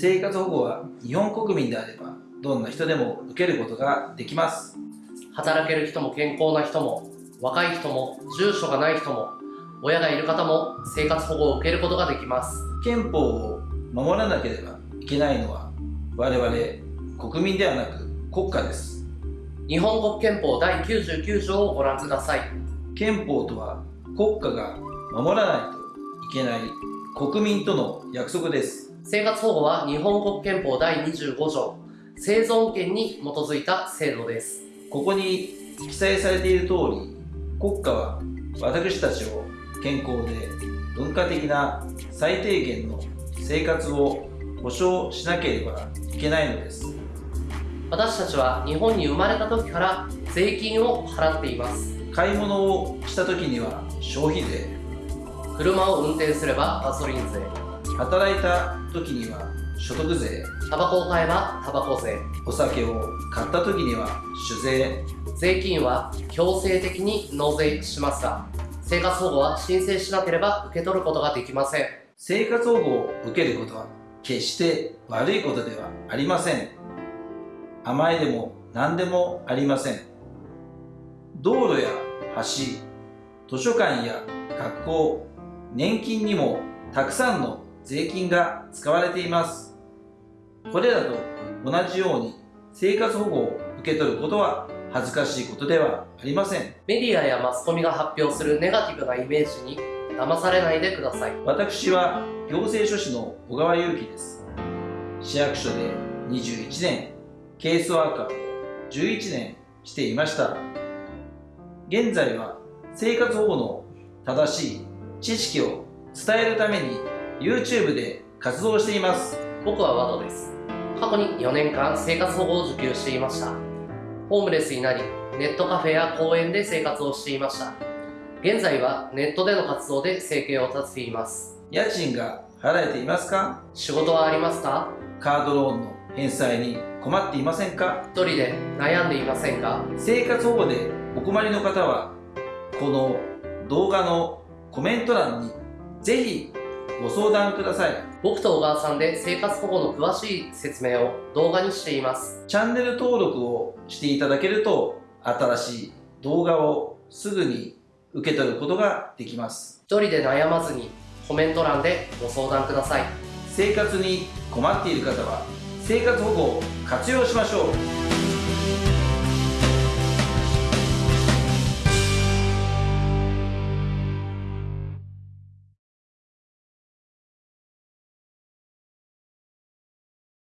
生活保護は日本国民であればどんな人でも受けることができます。働ける人も健康な人も若い人も住所がない人も親がいる方も生活保護を受けることができます。憲法を守らなければいけないのは我々国民ではなく国家です。日本国憲法第99条をご覧ください。憲法とは国家が守らないといけない国民との約束です。生活保護は日本国憲法第25条。生存権に基づいた制度です。ここに記載されている通り国家は私たちを健康で文化的な最低限の生活を保障しなければいけないのです。私たちは日本に生まれた時から税金を払っています。買い物をした時には消費税車を運転すればガソリン税。働いた時には所得税。タバコを買えばタバコ税。お酒を買った時には酒税。税金は強制的に納税しますが生活保護は申請しなければ受け取ることができません。生活保護を受けることは決して悪いことではありません。甘えでも何でもありません。道路や橋図書館や学校年金にもたくさんの税金が使われています。これらと同じように生活保護を受け取ることは恥ずかしいことではありません。メディアやマスコミが発表するネガティブなイメージに騙されないでください。私は行政書士の小川祐樹です。市役所で21年ケースワーカーを11年していました。現在は生活保護の正しい知識を伝えるために YouTube で活動しています。僕はワドです。過去に4年間生活保護を受給していました。ホームレスになりネットカフェや公園で生活をしていました。現在はネットでの活動で生計を立てています。家賃が払えていますか？仕事はありますか？カードローンの返済に困っていませんか？一人で悩んでいませんか？生活保護でお困りの方はこの動画のコメント欄にぜひご相談ください。僕と小川さんで生活保護の詳しい説明を動画にしています。チャンネル登録をしていただけると新しい動画をすぐに受け取ることができます。一人で悩まずにコメント欄でご相談ください。生活に困っている方は生活保護を活用しましょう